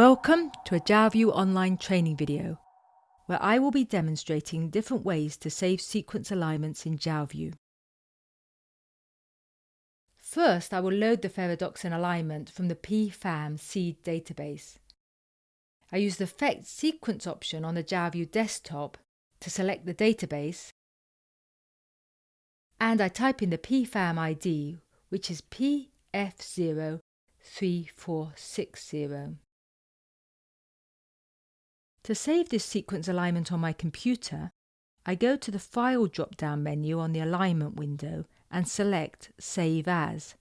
Welcome to a Jalview online training video where I will be demonstrating different ways to save sequence alignments in Jalview. First, I will load the ferredoxin alignment from the PFAM seed database. I use the Fetch Sequence option on the Jalview desktop to select the database and I type in the PFAM ID which is PF03460. To save this sequence alignment on my computer, I go to the File drop-down menu on the Alignment window and select Save As.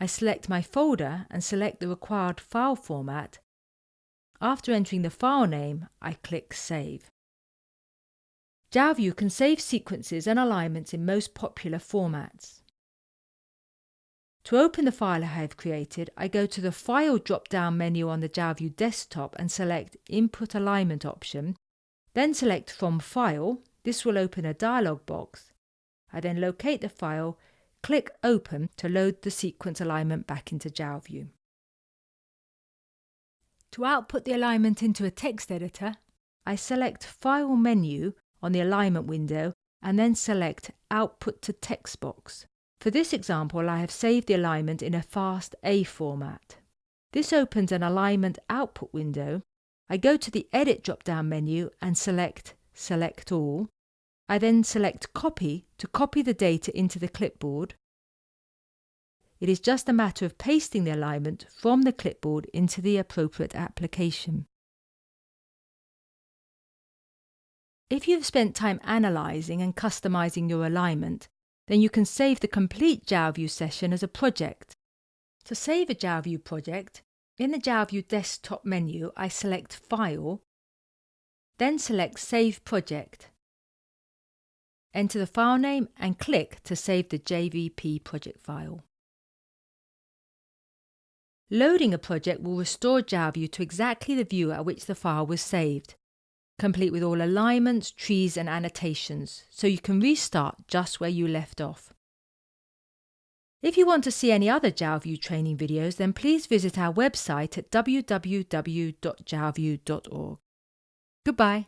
I select my folder and select the required file format. After entering the file name, I click Save. Jalview can save sequences and alignments in most popular formats. To open the file I have created, I go to the File drop-down menu on the Jalview desktop and select Input Alignment option, then select From File. This will open a dialog box. I then locate the file, click Open to load the sequence alignment back into Jalview. To output the alignment into a text editor, I select File menu on the alignment window and then select Output to Text box. For this example, I have saved the alignment in a FASTA format. This opens an alignment output window. I go to the Edit drop-down menu and select Select All. I then select Copy to copy the data into the clipboard. It is just a matter of pasting the alignment from the clipboard into the appropriate application. If you've spent time analysing and customising your alignment, then you can save the complete Jalview session as a project. To save a Jalview project, in the Jalview desktop menu I select File, then select Save Project. Enter the file name and click to save the JVP project file. Loading a project will restore Jalview to exactly the view at which the file was saved complete with all alignments, trees and annotations, so you can restart just where you left off. If you want to see any other Jalview training videos, then please visit our website at www.jalview.org. Goodbye.